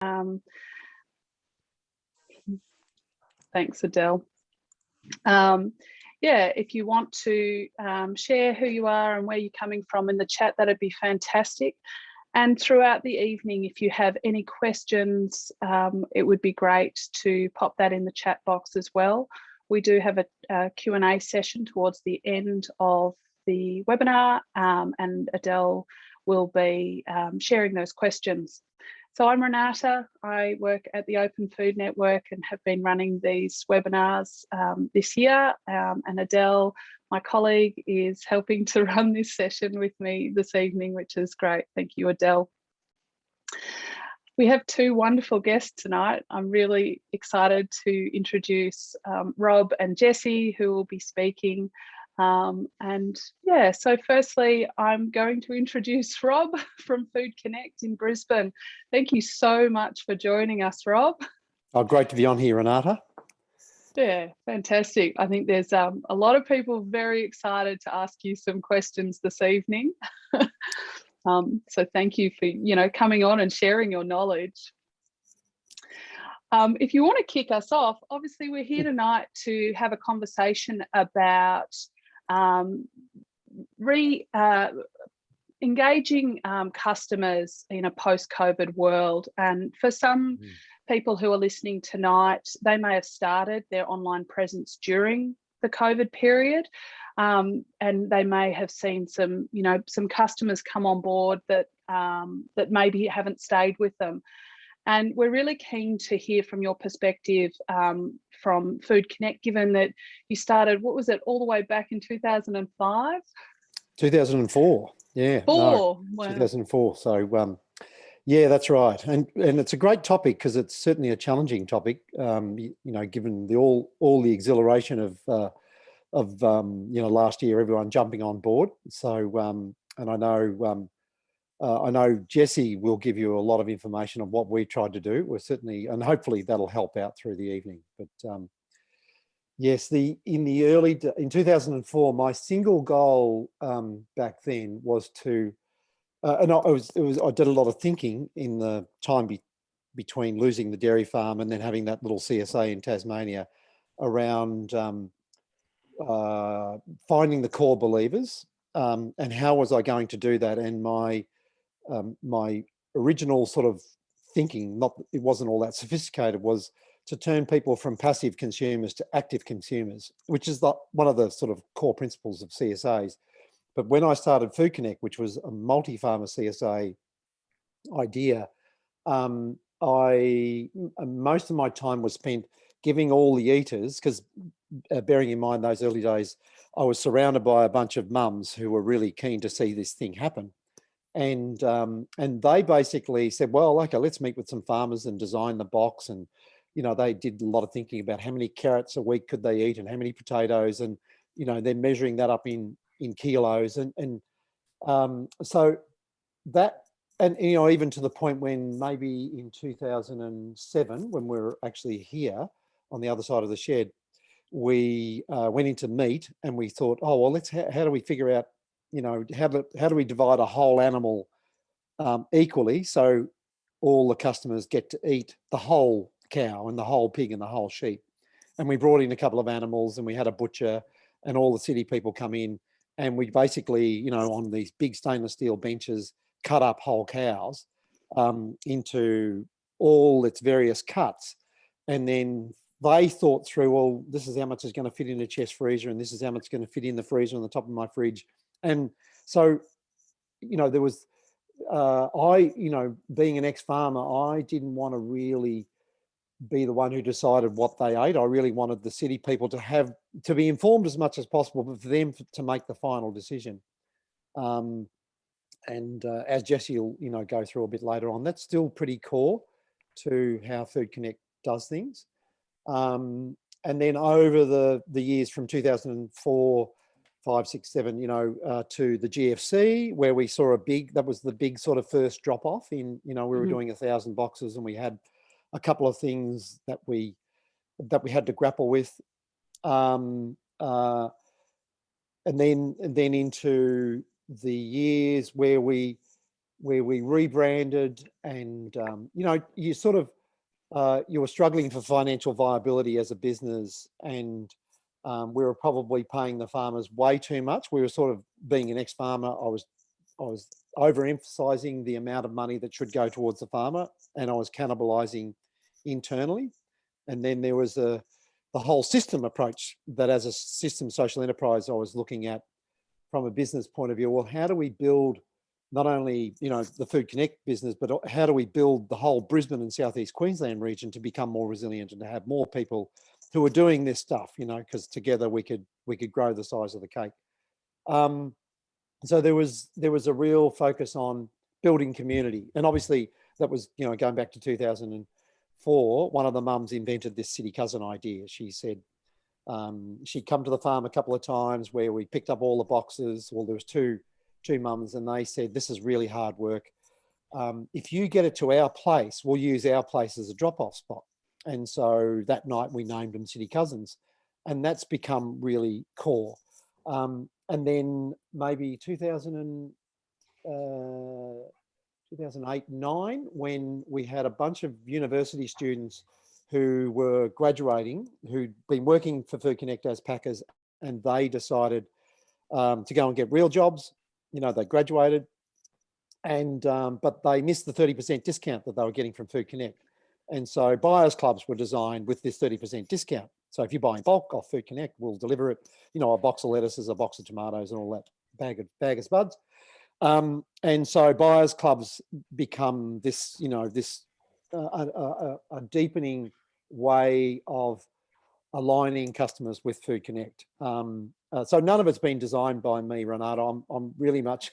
Um, thanks, Adele. Um, yeah, if you want to um, share who you are and where you're coming from in the chat, that'd be fantastic. And throughout the evening, if you have any questions, um, it would be great to pop that in the chat box as well. We do have a, Q&A session towards the end of the webinar um, and Adele will be um, sharing those questions. So I'm Renata, I work at the Open Food Network and have been running these webinars um, this year um, and Adele, my colleague, is helping to run this session with me this evening, which is great. Thank you, Adele. We have two wonderful guests tonight. I'm really excited to introduce um, Rob and Jesse, who will be speaking um, and yeah, so firstly, I'm going to introduce Rob from Food Connect in Brisbane. Thank you so much for joining us, Rob. Oh, great to be on here, Renata. Yeah, fantastic. I think there's um, a lot of people very excited to ask you some questions this evening. um, so thank you for, you know, coming on and sharing your knowledge. Um, if you want to kick us off, obviously we're here tonight to have a conversation about um, re uh, engaging um, customers in a post-COVID world. And for some mm. people who are listening tonight, they may have started their online presence during the COVID period. Um, and they may have seen some, you know, some customers come on board that um, that maybe haven't stayed with them. And we're really keen to hear from your perspective um, from Food Connect, given that you started, what was it, all the way back in 2005? 2004, yeah. Four, no, wow. 2004, so um, yeah, that's right. And and it's a great topic because it's certainly a challenging topic, um, you, you, know, given the all all the exhilaration of, uh, of um, you know, last year, everyone jumping on board. So, um, and I know um, uh, I know Jesse will give you a lot of information on what we tried to do. We're certainly, and hopefully that'll help out through the evening. But um, yes, the in the early, in 2004, my single goal um, back then was to, uh, and I was, it was, I did a lot of thinking in the time be, between losing the dairy farm and then having that little CSA in Tasmania around um, uh, finding the core believers um, and how was I going to do that? And my um, my original sort of thinking, not it wasn't all that sophisticated, was to turn people from passive consumers to active consumers, which is the, one of the sort of core principles of CSAs. But when I started Food Connect, which was a multi-farmer CSA idea, um, I most of my time was spent giving all the eaters, because uh, bearing in mind those early days, I was surrounded by a bunch of mums who were really keen to see this thing happen and um, and they basically said, well, okay, let's meet with some farmers and design the box. And you know, they did a lot of thinking about how many carrots a week could they eat and how many potatoes, and you know, they're measuring that up in in kilos. And and um, so that and you know, even to the point when maybe in 2007, when we are actually here on the other side of the shed, we uh, went into meat and we thought, oh well, let's how do we figure out you know, how do, how do we divide a whole animal um, equally so all the customers get to eat the whole cow and the whole pig and the whole sheep. And we brought in a couple of animals and we had a butcher and all the city people come in and we basically, you know, on these big stainless steel benches, cut up whole cows um, into all its various cuts. And then they thought through, well, this is how much is going to fit in a chest freezer and this is how much is going to fit in the freezer on the top of my fridge and so, you know, there was, uh, I, you know, being an ex-farmer, I didn't want to really be the one who decided what they ate. I really wanted the city people to have, to be informed as much as possible, but for them to make the final decision. Um, and uh, as Jesse will, you know, go through a bit later on, that's still pretty core to how Food Connect does things. Um, and then over the, the years from 2004 five, six, seven, you know, uh, to the GFC, where we saw a big, that was the big sort of first drop off in, you know, we were mm -hmm. doing a thousand boxes and we had a couple of things that we, that we had to grapple with. Um, uh, and then, and then into the years where we where we rebranded and, um, you know, you sort of, uh, you were struggling for financial viability as a business and um, we were probably paying the farmers way too much. We were sort of being an ex-farmer. I was, I was overemphasizing the amount of money that should go towards the farmer and I was cannibalizing internally. And then there was a, the whole system approach that as a system social enterprise, I was looking at from a business point of view. Well, how do we build not only, you know, the Food Connect business, but how do we build the whole Brisbane and Southeast Queensland region to become more resilient and to have more people who are doing this stuff, you know, because together we could we could grow the size of the cake. Um, so there was there was a real focus on building community, and obviously that was you know going back to 2004. One of the mums invented this city cousin idea. She said um, she'd come to the farm a couple of times where we picked up all the boxes. Well, there was two two mums, and they said this is really hard work. Um, if you get it to our place, we'll use our place as a drop-off spot. And so that night we named them City Cousins and that's become really core. Um, and then maybe 2000 and, uh, 2008, nine, when we had a bunch of university students who were graduating, who'd been working for Food Connect as packers and they decided um, to go and get real jobs. You know, they graduated and, um, but they missed the 30% discount that they were getting from Food Connect. And so buyers clubs were designed with this 30% discount. So if you buy in bulk off Food Connect, we'll deliver it, you know, a box of lettuces, a box of tomatoes and all that bag of, bag of spuds. Um, and so buyers clubs become this, you know, this uh, a, a, a, deepening way of aligning customers with Food Connect. Um, uh, so none of it's been designed by me, Renata. I'm, I'm really much,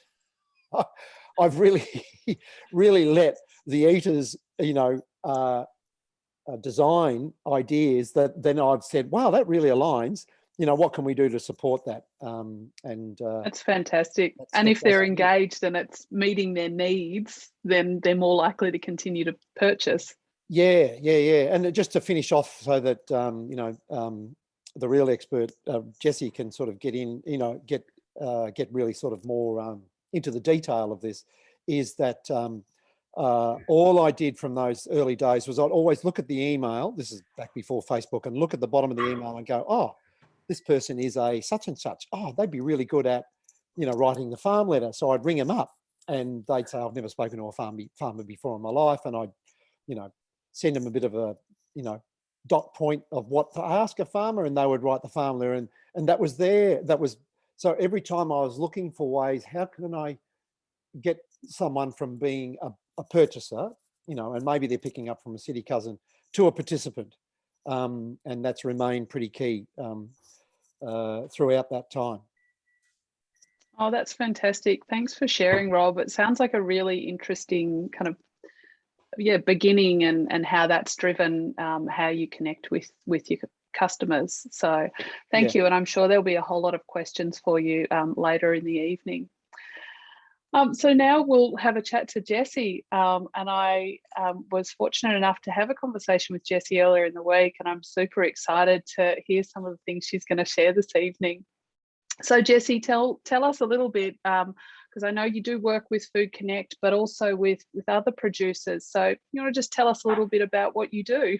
I've really, really let the eaters, you know, uh, uh, design ideas that then I've said, wow, that really aligns. You know, what can we do to support that? Um, and uh, that's fantastic. That's and fantastic. if they're engaged and it's meeting their needs, then they're more likely to continue to purchase. Yeah, yeah, yeah. And just to finish off, so that um, you know, um, the real expert uh, Jesse can sort of get in, you know, get uh, get really sort of more um, into the detail of this, is that um, uh, all I did from those early days was I'd always look at the email. This is back before Facebook and look at the bottom of the email and go, oh, this person is a such and such. Oh, they'd be really good at, you know, writing the farm letter. So I'd ring them up and they'd say, I've never spoken to a farm, farmer before in my life. And I'd, you know, send them a bit of a, you know, dot point of what to ask a farmer and they would write the farm letter. And, and that was there. That was, so every time I was looking for ways, how can I get someone from being a a purchaser, you know, and maybe they're picking up from a city cousin to a participant. Um, and that's remained pretty key um, uh, throughout that time. Oh, that's fantastic. Thanks for sharing, Rob. It sounds like a really interesting kind of yeah beginning and and how that's driven um, how you connect with with your customers. So thank yeah. you. And I'm sure there'll be a whole lot of questions for you um, later in the evening. Um, so now we'll have a chat to Jessie. Um, and I um, was fortunate enough to have a conversation with Jessie earlier in the week, and I'm super excited to hear some of the things she's going to share this evening. So Jessie, tell tell us a little bit, because I know you do work with Food Connect, but also with with other producers. So you want to just tell us a little bit about what you do?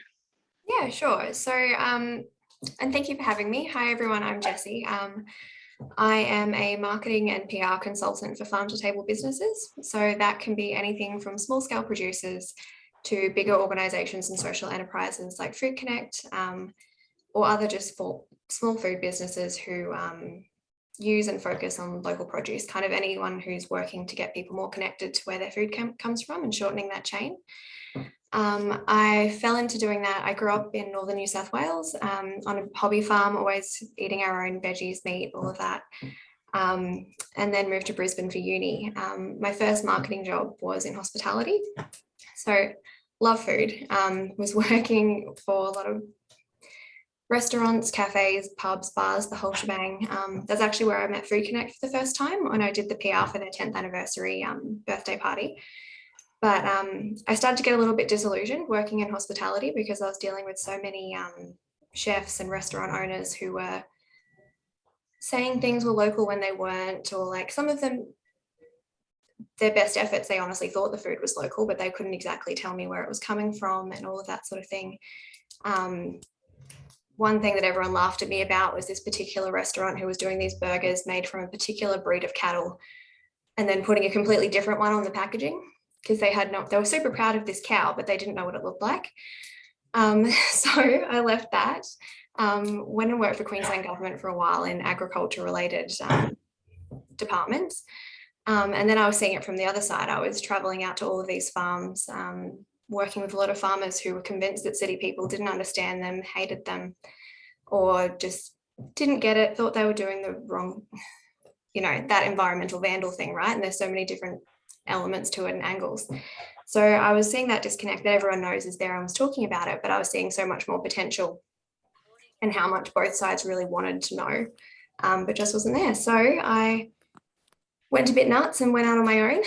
Yeah, sure. So, um, and thank you for having me. Hi everyone, I'm Jessie. Um, I am a marketing and PR consultant for farm to table businesses. So that can be anything from small scale producers to bigger organizations and social enterprises like Food Connect um, or other just for small food businesses who um, use and focus on local produce, kind of anyone who's working to get people more connected to where their food comes from and shortening that chain. Um, I fell into doing that. I grew up in northern New South Wales um, on a hobby farm, always eating our own veggies, meat, all of that. Um, and then moved to Brisbane for uni. Um, my first marketing job was in hospitality. So love food, um, was working for a lot of restaurants, cafes, pubs, bars, the whole shebang. Um, that's actually where I met Food Connect for the first time when I did the PR for their 10th anniversary birthday party. But um, I started to get a little bit disillusioned working in hospitality because I was dealing with so many um, chefs and restaurant owners who were saying things were local when they weren't, or like some of them, their best efforts, they honestly thought the food was local, but they couldn't exactly tell me where it was coming from and all of that sort of thing. Um, one thing that everyone laughed at me about was this particular restaurant who was doing these burgers made from a particular breed of cattle and then putting a completely different one on the packaging because they had not, they were super proud of this cow, but they didn't know what it looked like. Um, so I left that, um, went and worked for Queensland government for a while in agriculture related um, departments. Um, and then I was seeing it from the other side. I was traveling out to all of these farms, um, working with a lot of farmers who were convinced that city people didn't understand them, hated them, or just didn't get it, thought they were doing the wrong, you know, that environmental vandal thing, right? And there's so many different elements to it and angles. So I was seeing that disconnect that everyone knows is there. I was talking about it, but I was seeing so much more potential and how much both sides really wanted to know, um, but just wasn't there. So I went a bit nuts and went out on my own.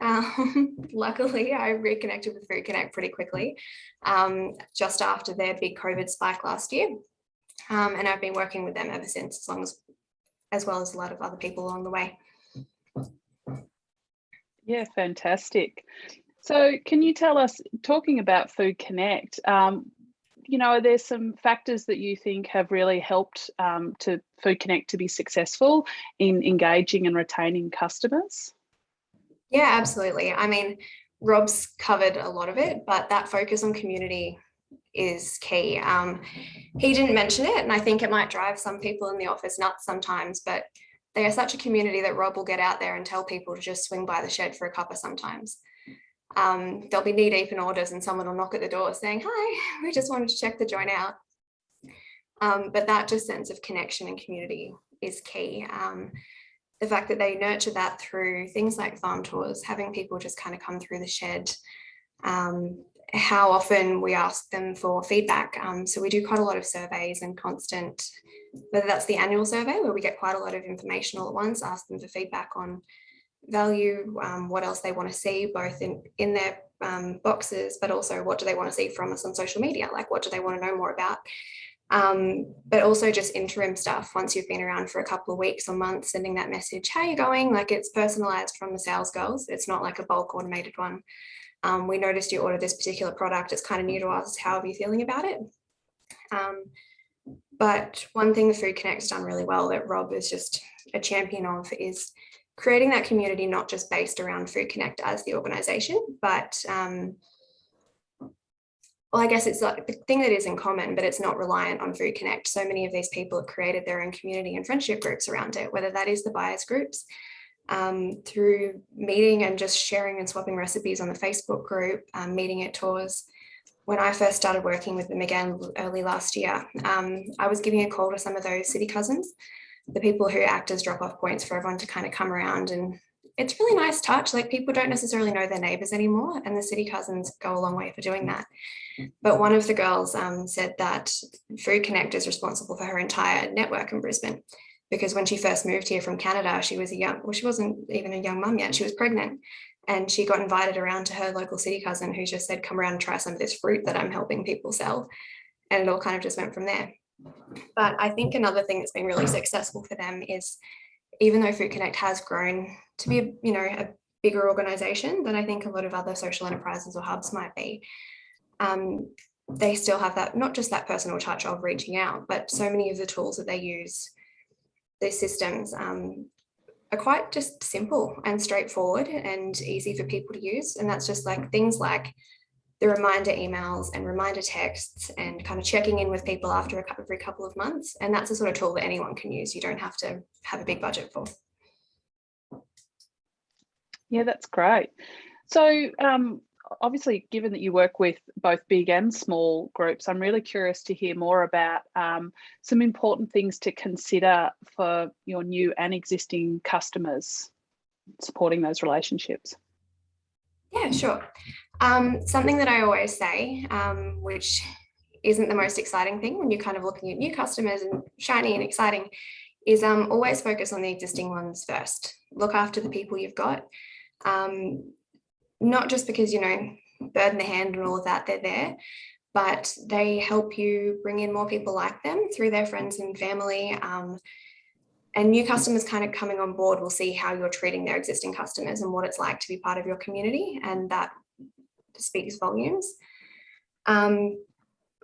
Um, luckily, I reconnected with Food Connect pretty quickly, um, just after their big COVID spike last year. Um, and I've been working with them ever since, as long as, as well as a lot of other people along the way. Yeah, fantastic. So can you tell us, talking about Food Connect, um, you know, are there some factors that you think have really helped um, to Food Connect to be successful in engaging and retaining customers? Yeah, absolutely. I mean, Rob's covered a lot of it, but that focus on community is key. Um, he didn't mention it, and I think it might drive some people in the office nuts sometimes, but they are such a community that Rob will get out there and tell people to just swing by the shed for a cuppa sometimes. Um, they'll be knee deep in orders and someone will knock at the door saying, hi, we just wanted to check the joint out. Um, but that just sense of connection and community is key. Um, the fact that they nurture that through things like farm tours, having people just kind of come through the shed, um, how often we ask them for feedback. Um, so we do quite a lot of surveys and constant, whether that's the annual survey where we get quite a lot of information all at once, ask them for feedback on value, um, what else they want to see both in, in their um, boxes, but also what do they want to see from us on social media? Like what do they want to know more about? Um, but also just interim stuff once you've been around for a couple of weeks or months, sending that message, how you going? Like it's personalized from the sales girls. It's not like a bulk automated one. Um, we noticed you ordered this particular product. It's kind of new to us. How are you feeling about it? Um, but one thing the Food Connect's done really well that Rob is just a champion of is creating that community, not just based around Food Connect as the organization, but um, well, I guess it's like the thing that is in common, but it's not reliant on Food Connect. So many of these people have created their own community and friendship groups around it, whether that is the buyers groups, um, through meeting and just sharing and swapping recipes on the Facebook group, um, meeting at tours. When I first started working with them again early last year, um, I was giving a call to some of those city cousins, the people who act as drop-off points for everyone to kind of come around and it's really nice touch. Like people don't necessarily know their neighbors anymore and the city cousins go a long way for doing that. But one of the girls um, said that Food Connect is responsible for her entire network in Brisbane because when she first moved here from Canada, she was a young, well, she wasn't even a young mum yet, she was pregnant. And she got invited around to her local city cousin who just said, come around and try some of this fruit that I'm helping people sell. And it all kind of just went from there. But I think another thing that's been really successful for them is even though Food Connect has grown to be, you know, a bigger organization than I think a lot of other social enterprises or hubs might be, um, they still have that, not just that personal touch of reaching out, but so many of the tools that they use, these systems um, are quite just simple and straightforward and easy for people to use. And that's just like things like the reminder emails and reminder texts and kind of checking in with people after a, every couple of months. And that's a sort of tool that anyone can use. You don't have to have a big budget for. Yeah, that's great. So um, obviously, given that you work with both big and small groups, I'm really curious to hear more about um, some important things to consider for your new and existing customers, supporting those relationships. Yeah, sure. Um, something that I always say, um, which isn't the most exciting thing when you're kind of looking at new customers and shiny and exciting, is um, always focus on the existing ones first. Look after the people you've got. Um, not just because, you know, bird in the hand and all of that, they're there, but they help you bring in more people like them through their friends and family. Um, and new customers kind of coming on board will see how you're treating their existing customers and what it's like to be part of your community and that speaks volumes. Um,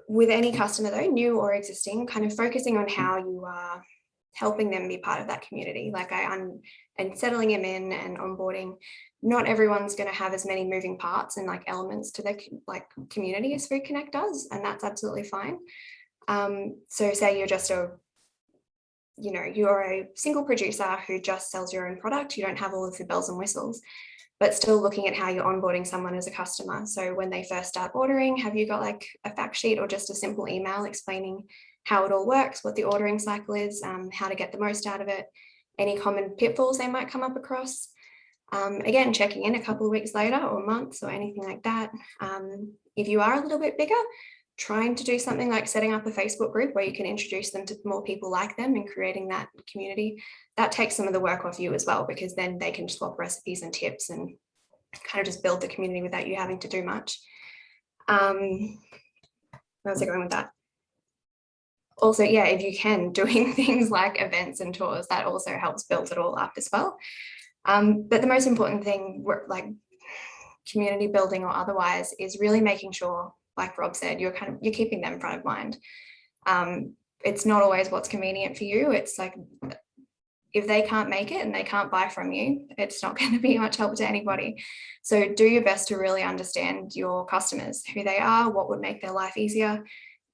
with any customer though, new or existing, kind of focusing on how you are helping them be part of that community. Like I, am and settling them in and onboarding. Not everyone's going to have as many moving parts and like elements to their like community as Food Connect does, and that's absolutely fine. Um, so say you're just a, you know, you're a single producer who just sells your own product. You don't have all of the bells and whistles but still looking at how you're onboarding someone as a customer. So when they first start ordering, have you got like a fact sheet or just a simple email explaining how it all works, what the ordering cycle is, um, how to get the most out of it, any common pitfalls they might come up across. Um, again, checking in a couple of weeks later or months or anything like that. Um, if you are a little bit bigger, trying to do something like setting up a Facebook group where you can introduce them to more people like them and creating that community, that takes some of the work off you as well, because then they can swap recipes and tips and kind of just build the community without you having to do much. Um, where was I going with that? Also, yeah, if you can, doing things like events and tours, that also helps build it all up as well. Um, but the most important thing, like community building or otherwise, is really making sure like Rob said, you're kind of, you're keeping them front of mind. Um, it's not always what's convenient for you. It's like, if they can't make it and they can't buy from you, it's not going to be much help to anybody. So do your best to really understand your customers, who they are, what would make their life easier,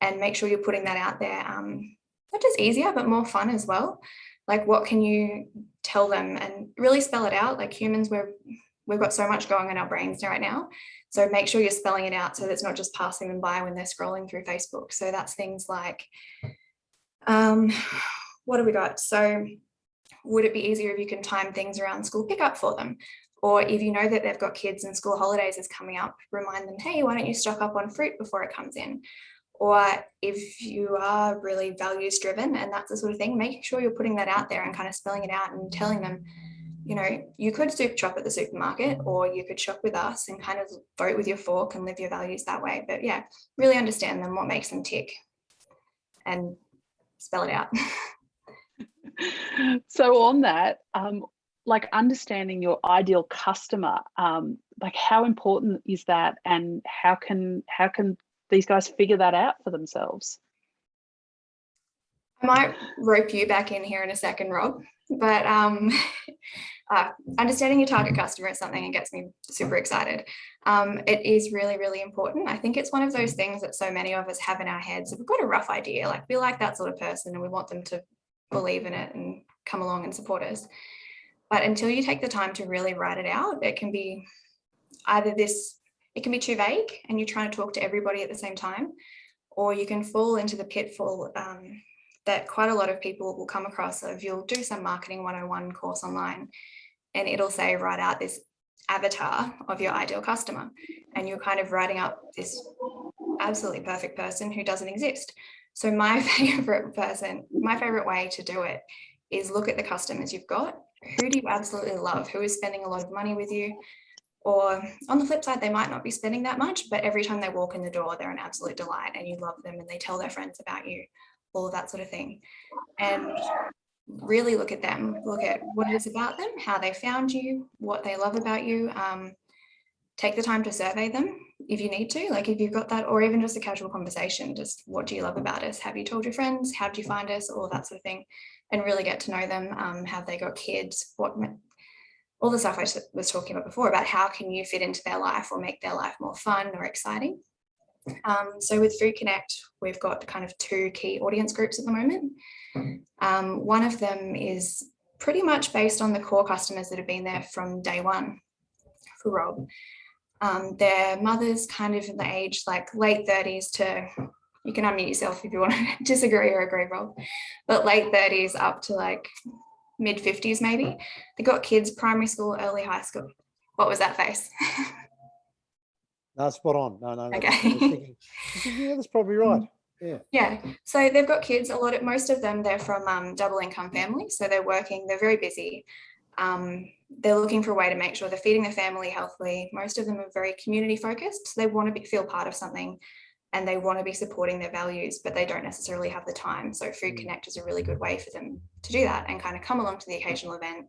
and make sure you're putting that out there. Um, not just easier, but more fun as well. Like what can you tell them and really spell it out? Like humans, we're, we've got so much going on in our brains right now. So make sure you're spelling it out so that it's not just passing them by when they're scrolling through Facebook. So that's things like, um, what have we got? So would it be easier if you can time things around school pickup for them? Or if you know that they've got kids and school holidays is coming up, remind them, hey, why don't you stock up on fruit before it comes in? Or if you are really values driven and that's the sort of thing, making sure you're putting that out there and kind of spelling it out and telling them, you know, you could shop at the supermarket or you could shop with us and kind of vote with your fork and live your values that way. But yeah, really understand them, what makes them tick and spell it out. so on that, um, like understanding your ideal customer, um, like how important is that and how can how can these guys figure that out for themselves? I might rope you back in here in a second, Rob, but um, uh, understanding your target customer is something that gets me super excited. Um, it is really, really important. I think it's one of those things that so many of us have in our heads. We've got a rough idea, like we like that sort of person and we want them to believe in it and come along and support us. But until you take the time to really write it out, it can be either this, it can be too vague and you're trying to talk to everybody at the same time, or you can fall into the pitfall um, that quite a lot of people will come across of you'll do some marketing 101 course online and it'll say write out this avatar of your ideal customer and you're kind of writing up this absolutely perfect person who doesn't exist. So my favorite person, my favorite way to do it is look at the customers you've got. Who do you absolutely love? Who is spending a lot of money with you? Or on the flip side, they might not be spending that much, but every time they walk in the door, they're an absolute delight and you love them and they tell their friends about you all of that sort of thing. And really look at them, look at what it is about them, how they found you, what they love about you. Um, take the time to survey them if you need to, like if you've got that, or even just a casual conversation, just what do you love about us? Have you told your friends? How did you find us? All that sort of thing. And really get to know them. Um, have they got kids? What all the stuff I was talking about before about how can you fit into their life or make their life more fun or exciting. Um, so with Food Connect, we've got kind of two key audience groups at the moment. Um, one of them is pretty much based on the core customers that have been there from day one for Rob. Um, their mothers kind of in the age like late 30s to, you can unmute yourself if you want to disagree or agree, Rob, but late 30s up to like mid 50s maybe. They got kids, primary school, early high school. What was that face? No, spot on. No, no. Okay. Thinking, yeah, that's probably right. Yeah. Yeah. So they've got kids. A lot of most of them they're from um, double income families, so they're working. They're very busy. Um, they're looking for a way to make sure they're feeding their family healthily. Most of them are very community focused. So they want to be, feel part of something. And they want to be supporting their values, but they don't necessarily have the time. So Food Mm. Connect is a really good way for them to do that and kind of come along to the occasional event,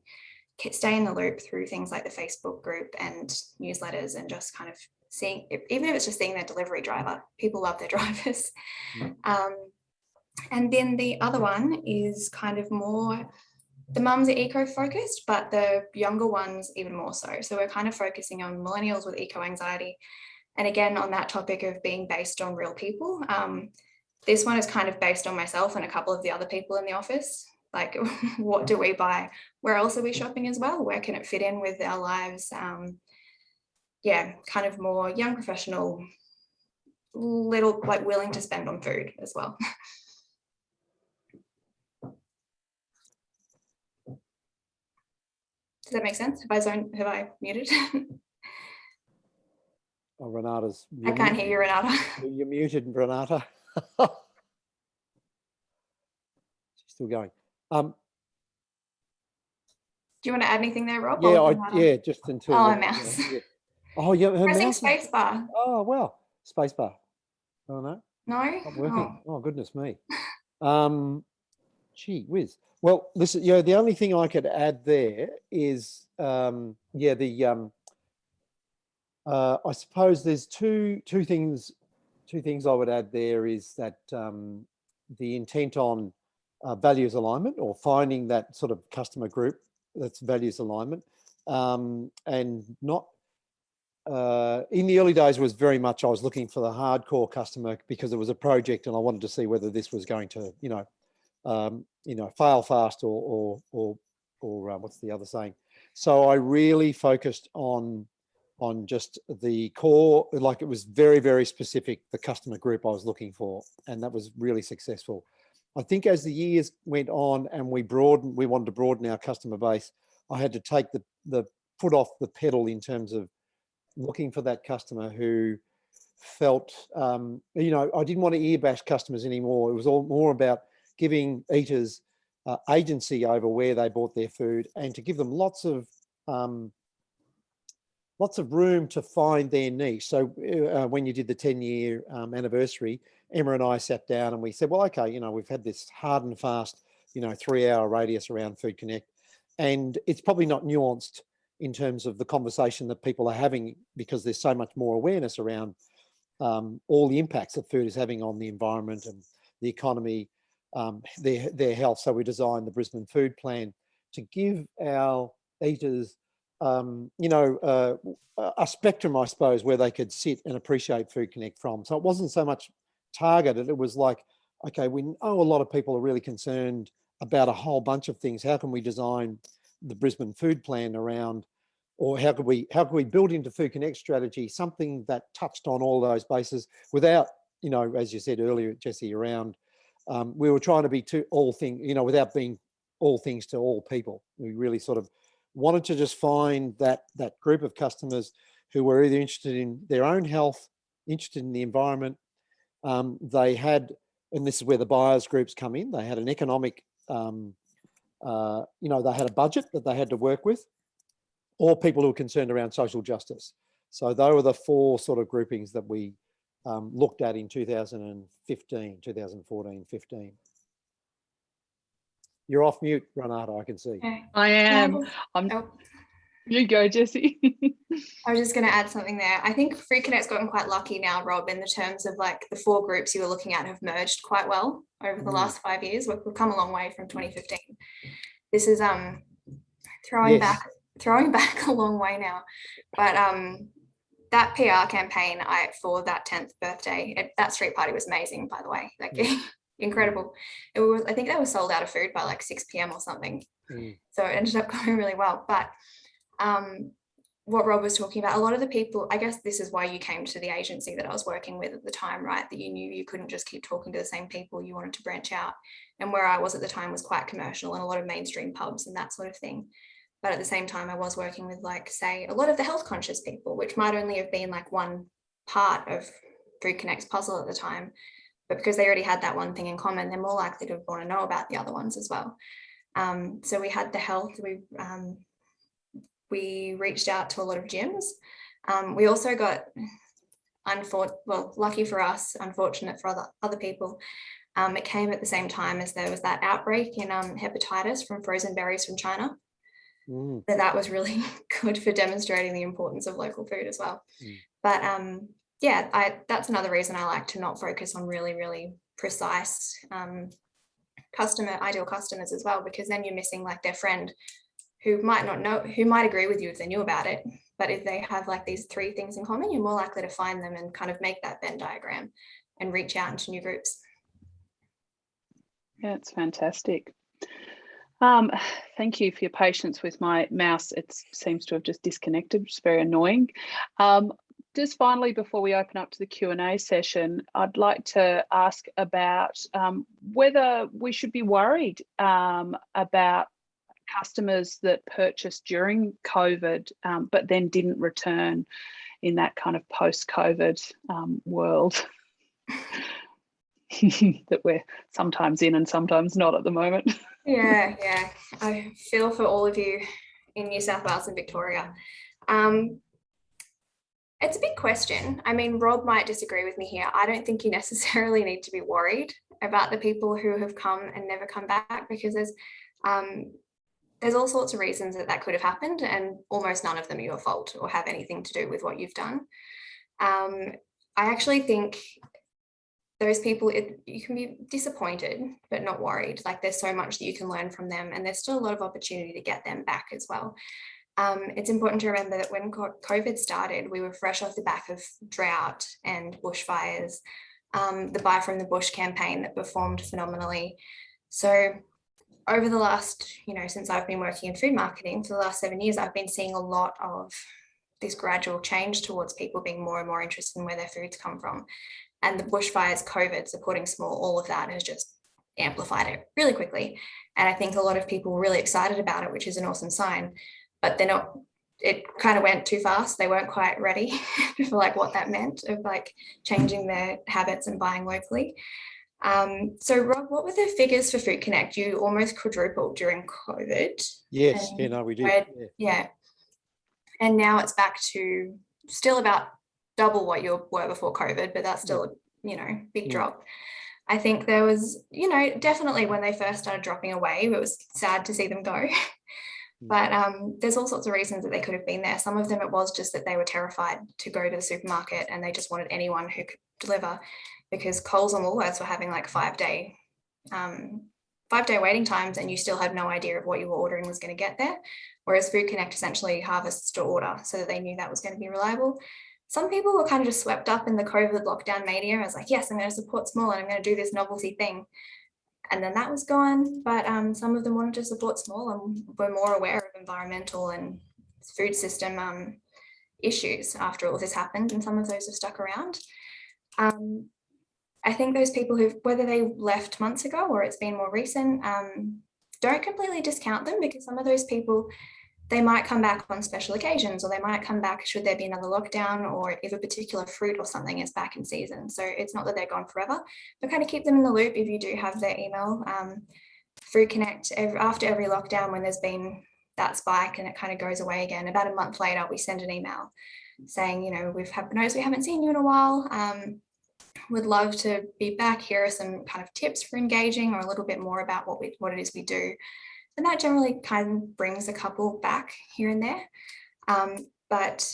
stay in the loop through things like the Facebook group and newsletters and just kind of seeing, even if it's just seeing their delivery driver, people love their drivers. Mm. Um, and then the other one is kind of more, the mums are eco-focused, but the younger ones even more so. So we're kind of focusing on millennials with eco-anxiety. And again, on that topic of being based on real people, um, this one is kind of based on myself and a couple of the other people in the office. Like, what do we buy? Where else are we shopping as well? Where can it fit in with our lives? Um, yeah, kind of more young professional, little like willing to spend on food as well. Does that make sense? Have I zoned, have I muted? Oh, Renata's. I can't hear you, Renata. You're muted, Renata. She's still going. Um, Do you want to add anything there, Rob? yeah, I, yeah, just until. Oh, the- mouse. yeah. Oh, yeah, her Pressing spacebar. Oh, wow, spacebar. Oh, no. No? Not working. Oh, Oh, goodness me. Um, gee whiz. Well, listen, yeah, the only thing I could add there is, um, yeah, the, um, uh, I suppose there's two, two things, two things I would add there is that, um, the intent on, uh, values alignment or finding that sort of customer group that's values alignment, um, and not, uh, in the early days was very much I was looking for the hardcore customer because it was a project and I wanted to see whether this was going to, you know, um, you know, fail fast or or or or uh, what's the other saying? So I really focused on on just the core, like it was very very specific the customer group I was looking for, and that was really successful. I think as the years went on and we broadened, we wanted to broaden our customer base. I had to take the the foot off the pedal in terms of looking for that customer who felt, um, you know, I didn't want to ear bash customers anymore. It was all more about giving eaters uh, agency over where they bought their food and to give them lots of um, lots of room to find their niche. So uh, when you did the 10 year um, anniversary, Emma and I sat down and we said, well, okay, you know, we've had this hard and fast, you know, three hour radius around Food Connect. And it's probably not nuanced in terms of the conversation that people are having because there's so much more awareness around um, all the impacts that food is having on the environment and the economy, um, their, their health. So we designed the Brisbane Food Plan to give our eaters, um, you know, uh, a- spectrum, I suppose, where they could sit and appreciate Food Connect from. So it wasn't so much targeted. It was like, okay, we know a lot of people are really concerned about a whole bunch of things. How can we design the Brisbane Food Plan around or how could we how could we build into food connect strategy something that touched on all those bases without you know as you said earlier jesse around um, we were trying to be to all thing you know without being all things to all people we really sort of wanted to just find that that group of customers who were either interested in their own health interested in the environment um, they had and this is where the buyers groups come in they had an economic um, uh, you know they had a budget that they had to work with or people who were concerned around social justice. So those were the four sort of groupings that we um, looked at in 2015, 2014, 15. You're off mute, Renata, I can see. okay. I am. I'm, oh, you go, Jesse. I was just going to add something there. I think Food Connect's gotten quite lucky now, Rob, in the terms of like the four groups you were looking at have merged quite well over the Mm. last five years. We've we've come a long way from 2015. This is um throwing Yes. back throwing back a long way now, but um that PR campaign I for that 10th birthday, it, that street party was amazing, by the way. Like incredible. It was I think they were sold out of food by like 6 p.m. or something. Mm, so it ended up going really well. But um what rob was talking about a lot of the people i guess this is why you came to the agency that i was working with at the time right? That you knew you couldn't just keep talking to the same people you wanted to branch out. And where i was at the time was quite commercial and a lot of mainstream pubs and that sort of thing. But at the same time i was working with like say a lot of the health conscious people which might only have been like one part of food connect's puzzle at the time but because they already had that one thing in common they're more likely to want to know about the other ones as well um, so we had the health, we, um, we reached out to a lot of gyms. Um, we also got unfor well, lucky for us, unfortunate for other, other people, um, it came at the same time as there was that outbreak in um, hepatitis from frozen berries from China. Mm, So that was really good for demonstrating the importance of local food as well. Mm. But um, yeah, I, that's another reason I like to not focus on really, really precise um, customer, ideal customers as well, because then you're missing like their friend who might not know, who might agree with you if they knew about it. But if they have like these three things in common, you're more likely to find them and kind of make that Venn diagram and reach out into new groups. Yeah, it's fantastic. Um, thank you for your patience with my mouse. It seems to have just disconnected, which is very annoying. Um, just finally, before we open up to the Q&A session, I'd like to ask about um, whether we should be worried um, about customers that purchased during COVID, um, but then didn't return in that kind of post-COVID um, world that we're sometimes in and sometimes not at the moment. Yeah, yeah. I feel for all of you in New South Wales and Victoria. Um, it's a big question. I mean, Rob might disagree with me here. I don't think you necessarily need to be worried about the people who have come and never come back because there's um, there's all sorts of reasons that that could have happened and almost none of them are your fault or have anything to do with what you've done. Um, I actually think those people, it, you can be disappointed, but not worried. Like there's so much that you can learn from them and there's still a lot of opportunity to get them back as well. Um, it's important to remember that when COVID started, we were fresh off the back of drought and bushfires, um, the Buy from the Bush campaign that performed phenomenally. So over the last, you know, since I've been working in food marketing for the last seven years, I've been seeing a lot of this gradual change towards people being more and more interested in where their foods come from and the bushfires, COVID, supporting small, all of that has just amplified it really quickly. And I think a lot of people were really excited about it, which is an awesome sign, but they're not, it kind of went too fast. They weren't quite ready for like what that meant of like changing their habits and buying locally. Um, so Rob, what were the figures for Food Connect? You almost quadrupled during COVID. yes, yeah, no, we did. yeah. Yeah. And now it's back to still about double what you were before COVID, but that's still, you know, big Mm. drop. I think there was, you know, definitely when they first started dropping away, it was sad to see them go. But um, there's all sorts of reasons that they could have been there. Some of them it was just that they were terrified to go to the supermarket and they just wanted anyone who could deliver because Coles and Woolworths were having like five day um, five day waiting times and you still had no idea of what you were ordering was going to get there. Whereas Food Connect essentially harvests to order so that they knew that was going to be reliable. Some people were kind of just swept up in the COVID lockdown media. I was like, yes, I'm going to support small and I'm going to do this novelty thing. And then that was gone. But um, some of them wanted to support small and were more aware of environmental and food system um, issues after all this happened. And some of those have stuck around. Um, I think those people who, whether they left months ago or it's been more recent, um, don't completely discount them because some of those people, they might come back on special occasions or they might come back should there be another lockdown or if a particular fruit or something is back in season. So it's not that they're gone forever, but kind of keep them in the loop if you do have their email. Um, Food Connect, after every lockdown when there's been that spike and it kind of goes away again, about a month later, we send an email saying, you know, we've had noticed we haven't seen you in a while. Um, would love to be back. Here are some kind of tips for engaging or a little bit more about what we what it is we do. And that generally kind of brings a couple back here and there. Um, but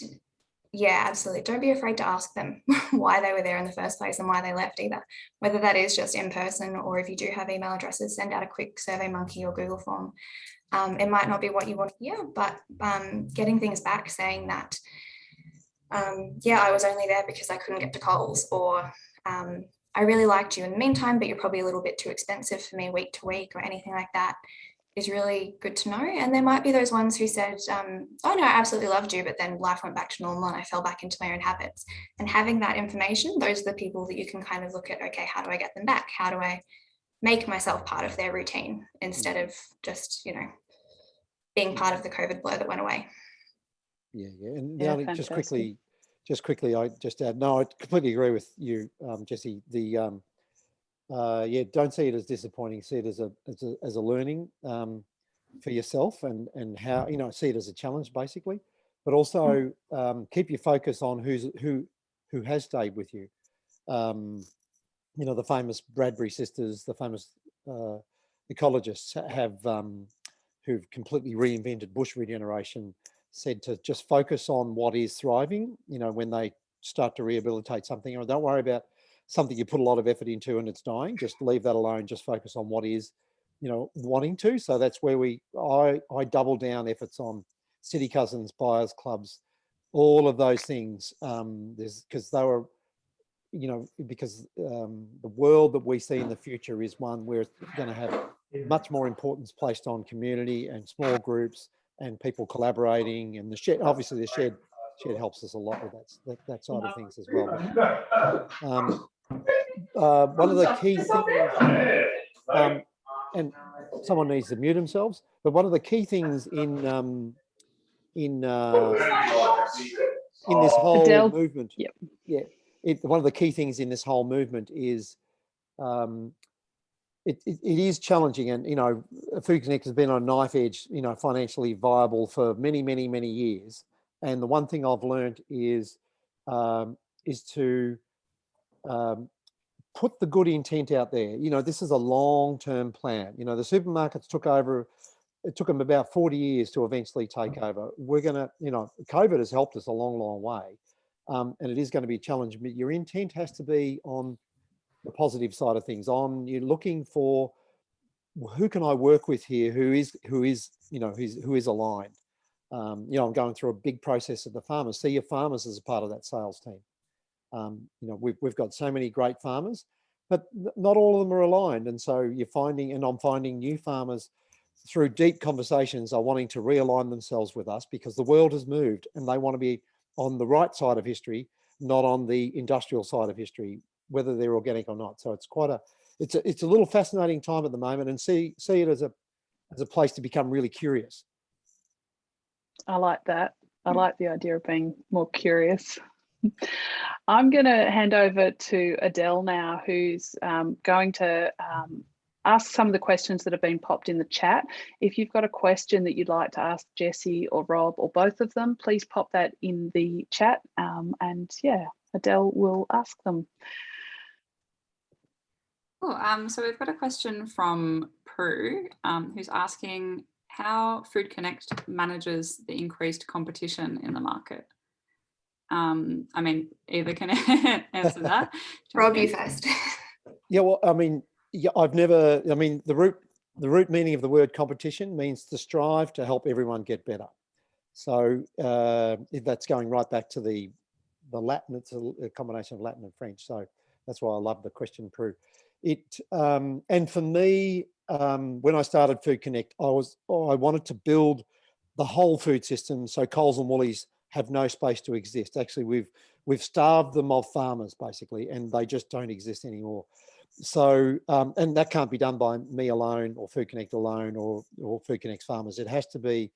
yeah, absolutely. Don't be afraid to ask them why they were there in the first place and why they left either. Whether that is just in person or if you do have email addresses, send out a quick Survey Monkey or Google form. Um, it might not be what you want to hear, but um, getting things back saying that, um, yeah, I was only there because I couldn't get to Coles or um, I really liked you in the meantime, but you're probably a little bit too expensive for me week to week or anything like that is really good to know. And there might be those ones who said, um, oh no, I absolutely loved you, but then life went back to normal and I fell back into my own habits. And having that information, those are the people that you can kind of look at, okay, how do I get them back? How do I make myself part of their routine instead of just, you know, being part of the COVID blur that went away. Yeah, yeah. And Yeah, the just quickly, just quickly, I just add, no, I completely agree with you, um, Jesse. The, um, uh, yeah, don't see it as disappointing. See it as a, as a, as a learning, um, for yourself and, and how, you know, see it as a challenge basically, but also, um, keep your focus on who's, who, who has stayed with you. Um, you know, the famous Bradley sisters, the famous uh, ecologists have, um, who've completely reinvented bush regeneration, said to just focus on what is thriving, you know, when they start to rehabilitate something, or don't worry about something you put a lot of effort into and it's dying, just leave that alone, just focus on what is, you know, wanting to. So that's where we, I, I double down efforts on city cousins, buyers clubs, all of those things. Um, there's because they were, you know, because um, the world that we see in the future is one where it's going to have much more importance placed on community and small groups and people collaborating and the shed. Obviously, the shed shed helps us a lot with that that, that side of things as well. Um, uh, one of the key things, um, and someone needs to mute themselves. But one of the key things in um, in uh, in this whole Adele, movement, yep. yeah, it, one of the key things in this whole movement is um, it, it, it is challenging, and you know, Food Connect has been on a knife edge, you know, financially viable for many, many, many years. And the one thing I've learned is um, is to um, put the good intent out there. You know, this is a long-term plan. You know, the supermarkets took over, it took them about 40 years to eventually take over. We're gonna, you know, COVID has helped us a long, long way. Um, and it is gonna be challenging, but your intent has to be on the positive side of things, on you're looking for who can I work with here who is, who is, you know, who's, who is aligned. Um, you know, I'm going through a big process of the farmers. See your farmers as a part of that sales team. Um, you know, we've, we've got so many great farmers, but not all of them are aligned. And so you're finding, and I'm finding new farmers through deep conversations are wanting to realign themselves with us because the world has moved and they want to be on the right side of history, not on the industrial side of history, whether they're organic or not. So it's quite a, it's a, it's a little fascinating time at the moment and see, see it as a, as a place to become really curious. I like that. I like the idea of being more curious. I'm going to hand over to Adele now, who's um, going to um, ask some of the questions that have been popped in the chat. If you've got a question that you'd like to ask Jesse or Rob or both of them, please pop that in the chat. Um, and yeah, Adele will ask them. Cool. Um, so we've got a question from Prue, um, who's asking how Food Connect manages the increased competition in the market. Um, I mean, either can answer that. Rob, you first. Yeah, well, I mean, yeah, I've never, I mean, the root, the root meaning of the word competition means to strive to help everyone get better. So uh, that's going right back to the, the Latin, it's a, a, combination of Latin and French. So that's why I love the question, Prue. It, um, and for me, um, when I started Food Connect, I was, oh, I wanted to build the whole food system. So Coles and Woolies have no space to exist. Actually, we've, we've starved them of farmers basically, and they just don't exist anymore. So um, and that can't be done by me alone or food connect alone or or food connect farmers. It has to be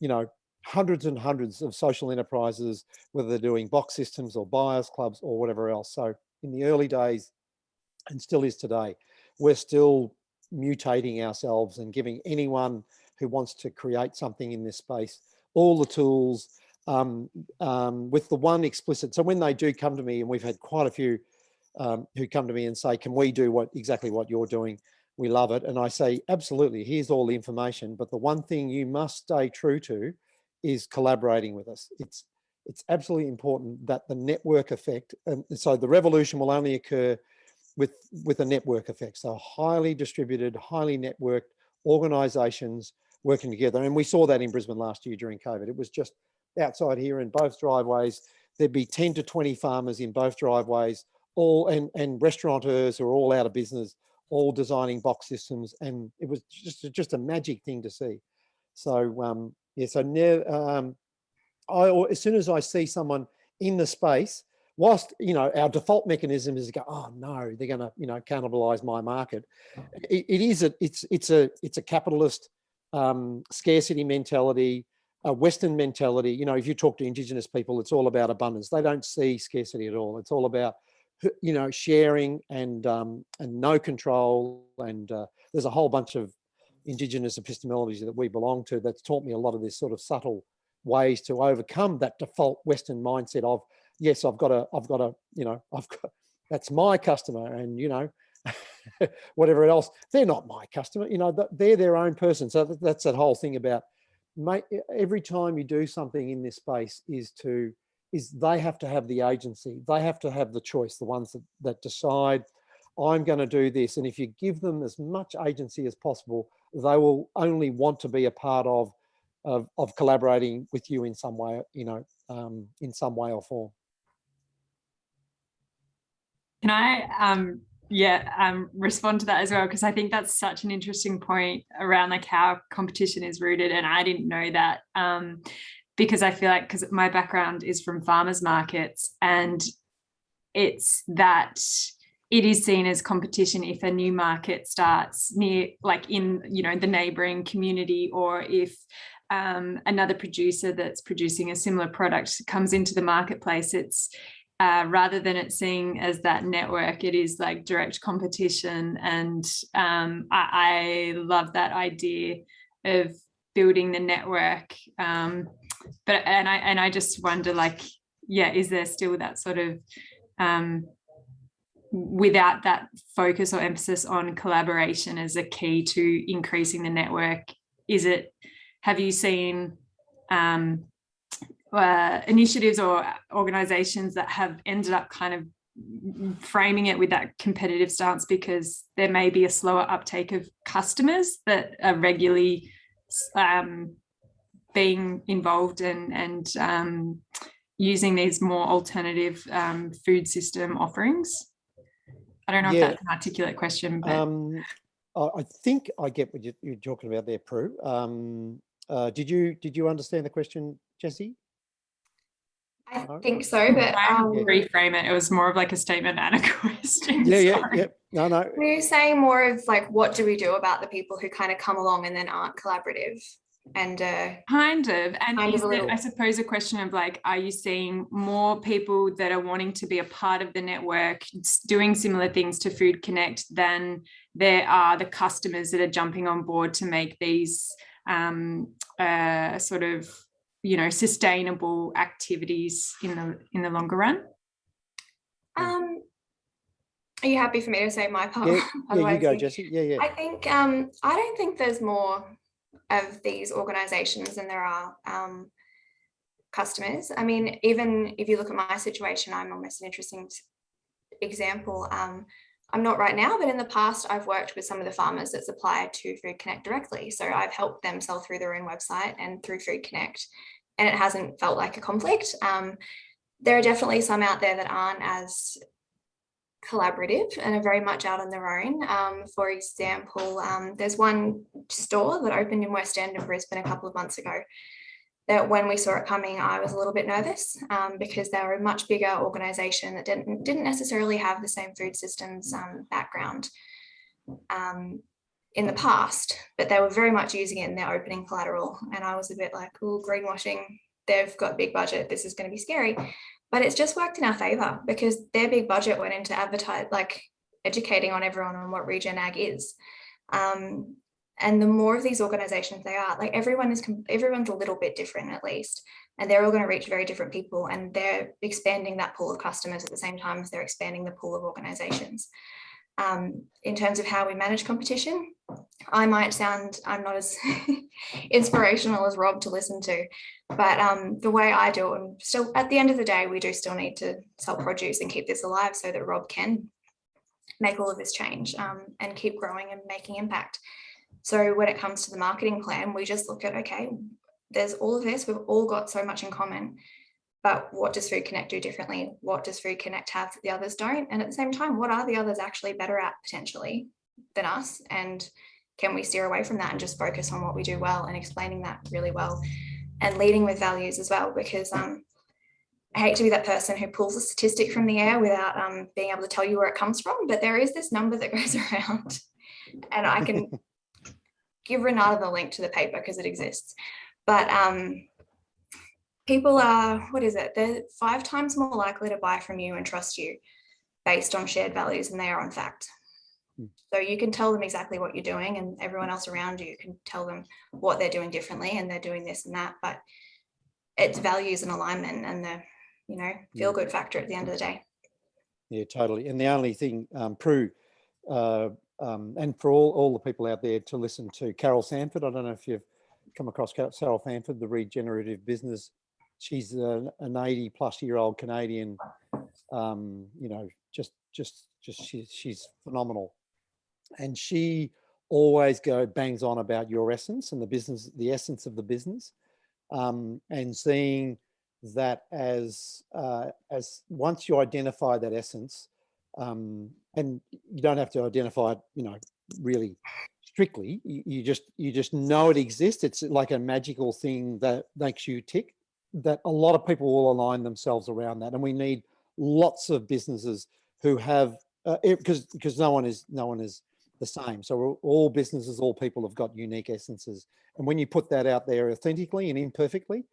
you know hundreds and hundreds of social enterprises whether they're doing box systems or buyers clubs or whatever else. So in the early days and still is today we're still mutating ourselves and giving anyone who wants to create something in this space all the tools um, um, with the one explicit so when they do come to me and we've had quite a few um, who come to me and say, can we do what exactly what you're doing? We love it. And I say, absolutely, here's all the information. But the one thing you must stay true to is collaborating with us. It's, it's absolutely important that the network effect, and so the revolution will only occur with, with a network effect. So highly distributed, highly networked organizations working together. And we saw that in Brisbane last year during COVID. It was just outside here in both driveways, there'd be 10 to 20 farmers in both driveways all and and restaurateurs are all out of business all designing box systems and it was just just a magic thing to see. So um yeah so now um i as soon as i see someone in the space whilst you know our default mechanism is to go oh no they're gonna you know cannibalize my market. It, it is a it's it's a it's a capitalist um scarcity mentality a western mentality you know if you talk to indigenous people it's all about abundance they don't see scarcity at all it's all about you know, sharing and um, and no control. And uh, there's a whole bunch of indigenous epistemologies that we belong to that's taught me a lot of this sort of subtle ways to overcome that default Western mindset of yes, I've got a, I've got a, you know, I've got, that's my customer and, you know, whatever else, they're not my customer, you know, they're their own person. So that's that whole thing about make every time you do something in this space is to, is they have to have the agency. They have to have the choice, the ones that, that decide, I'm going to do this. And if you give them as much agency as possible, they will only want to be a part of, of, of collaborating with you in some way, you know, um, in some way or form. Can I, um, yeah, um, respond to that as well? Because I think that's such an interesting point around like how competition is rooted. And I didn't know that um, because I feel like, because my background is from farmers markets and it's that it is seen as competition if a new market starts near like in you know the neighboring community or if um, another producer that's producing a similar product comes into the marketplace it's uh, rather than it seeing as that network, it is like direct competition. And um, I, I, love that idea of building the network. Um, but and I and I just wonder, like, yeah, is there still that sort of um, without that focus or emphasis on collaboration as a key to increasing the network? Is it? Have you seen? Um, uh, initiatives or organizations that have ended up kind of framing it with that competitive stance because there may be a slower uptake of customers that are regularly um, being involved in and um, using these more alternative um, food system offerings. I don't know yeah. if that's an articulate question, but um, I think I get what you're talking about there, Prue. Um, uh, did you did you understand the question, Jesse? I think so, but um, reframe it. It was more of like a statement and a question. Yeah, yeah, yeah. No, no. We're saying more of like, what do we do about the people who kind of come along and then aren't collaborative? And uh, kind of, and kind is of it, I suppose, a question of like, are you seeing more people that are wanting to be a part of the network, doing similar things to Food Connect than there are the customers that are jumping on board to make these um, uh, sort of you know sustainable activities in the in the longer run um, are you happy for me to say my part? Yeah, yeah you go, Jesse. Yeah, yeah. I think um, I don't think there's more of these organizations than there are um, customers. I mean, even if you look at my situation, I'm almost an interesting example. Um, I'm not right now, but in the past, I've worked with some of the farmers that supply to Food Connect directly. So I've helped them sell through their own website and through Food Connect, and it hasn't felt like a conflict. Um, there are definitely some out there that aren't as collaborative and are very much out on their own. Um, for example, um, there's one store that opened in West End in Brisbane a couple of months ago that when we saw it coming, I was a little bit nervous um, because they were a much bigger organization that didn't, didn't necessarily have the same food systems um, background um, in the past, but they were very much using it in their opening collateral. And I was a bit like, oh, greenwashing, they've got big budget, this is going to be scary. But it's just worked in our favor because their big budget went into advertise, like educating on everyone on what regen ag is. Um, and the more of these organizations they are, like everyone is, everyone's a little bit different at least, and they're all going to reach very different people, and they're expanding that pool of customers at the same time as they're expanding the pool of organizations. Um, in terms of how we manage competition, I might sound I'm not as inspirational as Rob to listen to, but um, the way I do it, and still at the end of the day, we do still need to sell produce and keep this alive so that Rob can make all of this change um, and keep growing and making impact. So when it comes to the marketing plan, we just look at, okay, there's all of this, we've all got so much in common, but what does Food Connect do differently? What does Food Connect have that the others don't? And at the same time, what are the others actually better at potentially than us? And can we steer away from that and just focus on what we do well and explaining that really well and leading with values as well? Because um, I hate to be that person who pulls a statistic from the air without um, being able to tell you where it comes from, but there is this number that goes around and I can give Renata the link to the paper because it exists. But um, people are, what is it? They're five times more likely to buy from you and trust you based on shared values than they are on fact. Hmm. So you can tell them exactly what you're doing and everyone else around you can tell them what they're doing differently and they're doing this and that, but it's values and alignment and the you know, feel good factor at the end of the day. Yeah, totally. And the only thing, um, Prue, uh, um, and for all, all the people out there to listen to Carol Sanford, I don't know if you've come across Carol Sanford, the regenerative business. She's a, an 80 plus year old Canadian, um, you know, just, just, just, she, she's phenomenal. And she always go bangs on about your essence and the business, the essence of the business. Um, and seeing that as uh, as once you identify that essence, um, and you don't have to identify it, you know, really strictly. You, you just you just know it exists. It's like a magical thing that makes you tick. That a lot of people will align themselves around that, and we need lots of businesses who have because uh, because no one is no one is the same. So all businesses, all people have got unique essences, and when you put that out there authentically and imperfectly,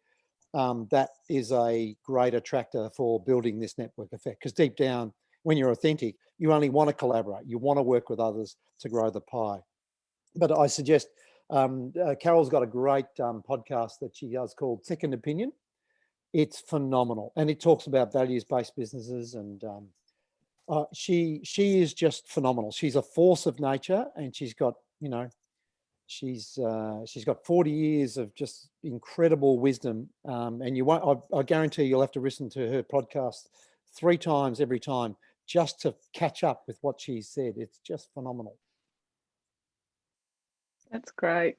um, that is a great attractor for building this network effect. Because deep down, when you're authentic, you only want to collaborate. You want to work with others to grow the pie. But I suggest um, uh, Carol's got a great um, podcast that she does called Second Opinion. It's phenomenal, and it talks about values-based businesses, and um, uh, she she is just phenomenal. She's a force of nature, and she's got you know she's uh, she's got 40 years of just incredible wisdom um, and you won't I, I, guarantee you'll have to listen to her podcast three times every time just to catch up with what she said. It's just phenomenal. That's great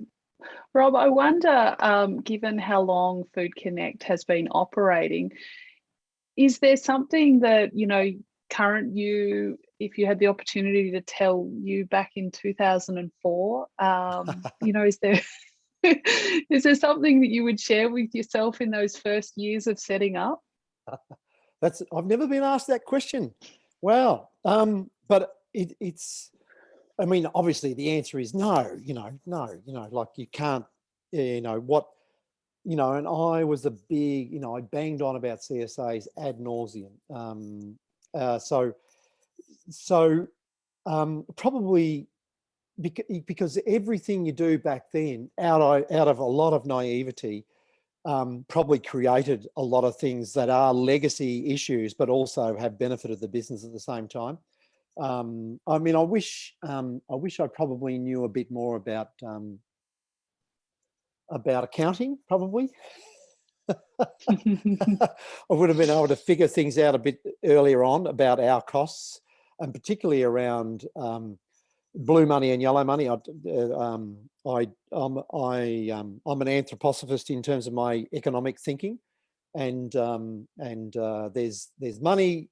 rob i wonder um, given how long food connect has been operating is there something that you know current you if you had the opportunity to tell you back in 2004 um, you know is there is there something that you would share with yourself in those first years of setting up? That's i've never been asked that question. Wow. Um, but it, it's i mean obviously the answer is no you know no you know like you can't you know what you know and i was a big you know i banged on about csas ad nauseum um, uh, so, so um, probably because, everything you do back then, out of, out of a lot of naivety, um, probably created a lot of things that are legacy issues, but also have benefited the business at the same time. Um, I mean, I wish um, I wish I probably knew a bit more about um, about accounting, probably. I would have been able to figure things out a bit earlier on about our costs and particularly around um, blue money and yellow money. I, uh, um, I, I'm, I, um, I'm an anthroposophist in terms of my economic thinking and, um, and uh, there's, there's money,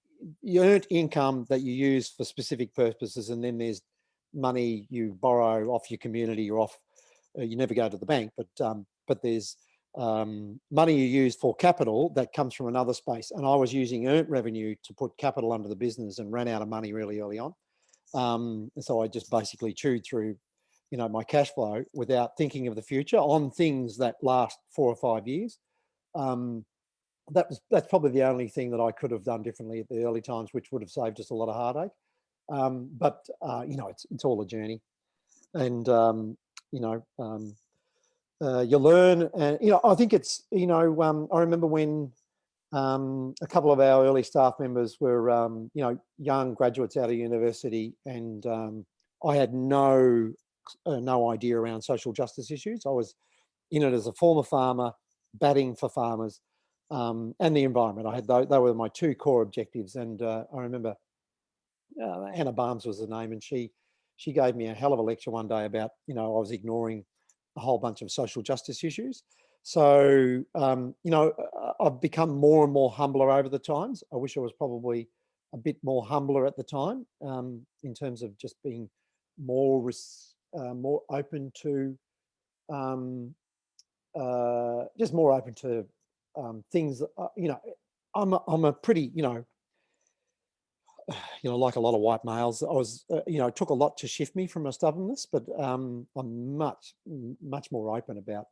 earned income that you use for specific purposes and then there's money you borrow off your community or off, uh, you never go to the bank, but, um, but there's, um, money you use for capital that comes from another space. And I was using earned revenue to put capital under the business and ran out of money really early on. Um, so I just basically chewed through, you know, my cash flow without thinking of the future on things that last four or five years. Um, that was that's probably the only thing that I could have done differently at the early times, which would have saved us a lot of heartache. Um, but uh, you know, it's it's all a journey, and um, you know, um, uh, you learn and you know i think it's you know um, i remember when um, a couple of our early staff members were um, you know young graduates out of university and i had no uh, no idea around social justice issues i was in it as a former farmer batting for farmers um, and the environment i had those, they were my two core objectives and uh, i remember uh, anna barnes was the name and she she gave me a hell of a lecture one day about you know i was ignoring a whole bunch of social justice issues. So, um, you know, I've become more and more humbler over the times. I wish I was probably a bit more humbler at the time um, in terms of just being more uh, more open to um, uh, just more open to um, things. Uh, you know, I'm a, I'm a pretty you know you know, like a lot of white males, I was, uh, you know, it took a lot to shift me from a stubbornness, but um, I'm much, much more open about,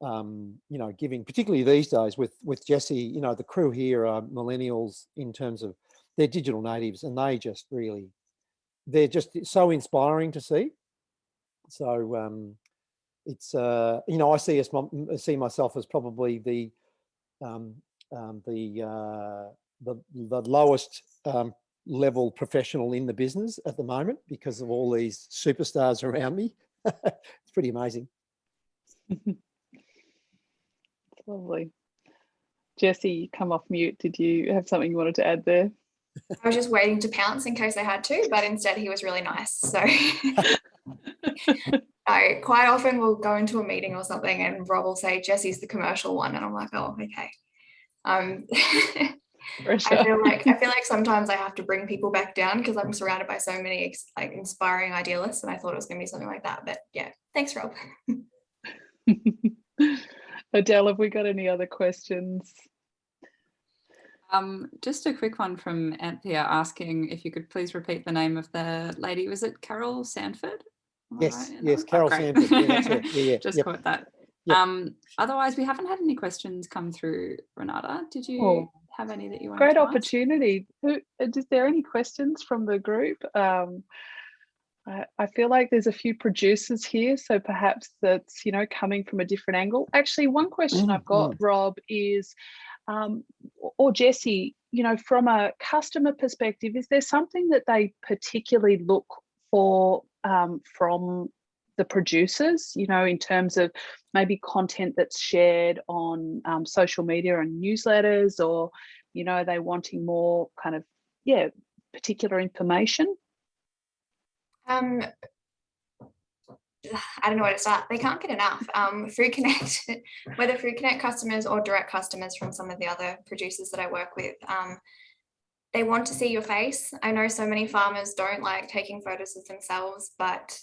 um, you know, giving, particularly these days with with Jesse, you know, the crew here are millennials in terms of they're digital natives, and they just really, they're just so inspiring to see. So um, it's, uh, you know, I see us see myself as probably the um, um, the, uh, the the lowest um, level professional in the business at the moment because of all these superstars around me. it's pretty amazing. Lovely. Jesse, you come off mute. Did you have something you wanted to add there? I was just waiting to pounce in case I had to, but instead he was really nice. So I quite often will go into a meeting or something and Rob will say, Jesse's the commercial one. And I'm like, oh, okay. Um, Pressure. I feel like I feel like sometimes I have to bring people back down because I'm surrounded by so many ex- like inspiring idealists, and I thought it was going to be something like that. But yeah, thanks, Rob. Adele, have we got any other questions? Um, just a quick one from Anthea asking if you could please repeat the name of the lady. Was it Carol Sanford? Am I Yes, right yes, that? Oh, Carol great. Yeah. Yeah, yeah, Just yep. caught that. Yep. Um, otherwise, we haven't had any questions come through, Renata. Did you Oh, have any that you wanted Great to opportunity. Who, uh, is there any questions from the group? Um, I, I feel like there's a few producers here, so perhaps that's, you know, coming from a different angle. Actually, one question I've got, Rob, is, um, or Jesse, you know, from a customer perspective, is there something that they particularly look for um, from the producers, you know, in terms of maybe content that's shared on um, social media and newsletters, or, you know, they wanting more kind of, yeah, particular information? Um, I don't know where to start. They can't get enough. Um, Connect, whether Food Connect customers or direct customers from some of the other producers that I work with, um, they want to see your face. I know so many farmers don't like taking photos of themselves, but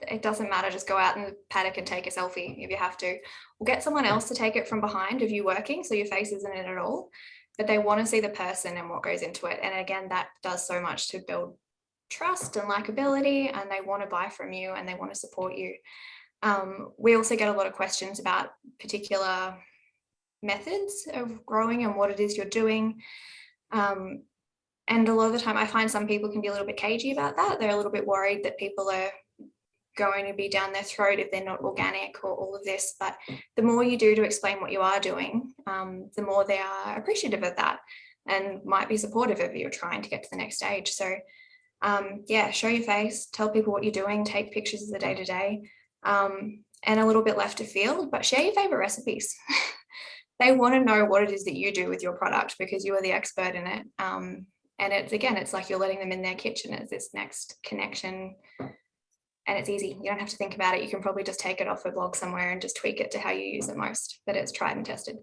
it doesn't matter. Just go out in the paddock and take a selfie if you have to. Or get someone else to take it from behind of you're working, so your face isn't in it at all. But they want to see the person and what goes into it. And again, that does so much to build trust and likability and they want to buy from you and they want to support you. Um, we also get a lot of questions about particular methods of growing and what it is you're doing. Um, and a lot of the time I find some people can be a little bit cagey about that. They're a little bit worried that people are going to be down their throat if they're not organic or all of this. But the more you do to explain what you are doing, um, the more they are appreciative of that and might be supportive of you trying to get to the next stage. So um, yeah, show your face, tell people what you're doing, take pictures of the day to day, um, and a little bit left of field, but share your favorite recipes. they want to know what it is that you do with your product because you are the expert in it. Um, and it's again, it's like you're letting them in their kitchen as this next connection. And it's easy. You don't have to think about it. You can probably just take it off a blog somewhere and just tweak it to how you use it most, but it's tried and tested.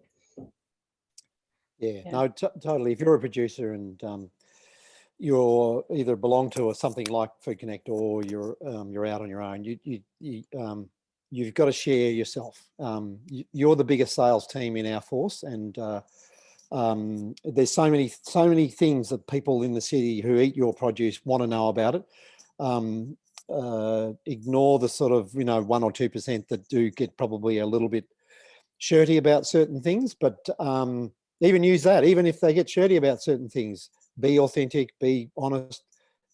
Yeah, Yeah. no, totally. If you're a producer and um, you're either belong to or something like Food Connect or you're um, you're out on your own, you you, you um, you've got to share yourself. Um, you, you're the biggest sales team in our force, and uh, um, there's so many so many things that people in the city who eat your produce want to know about it. Um, uh, ignore the sort of you know one or two percent that do get probably a little bit shirty about certain things, but um, even use that. Even if they get shirty about certain things, be authentic, be honest,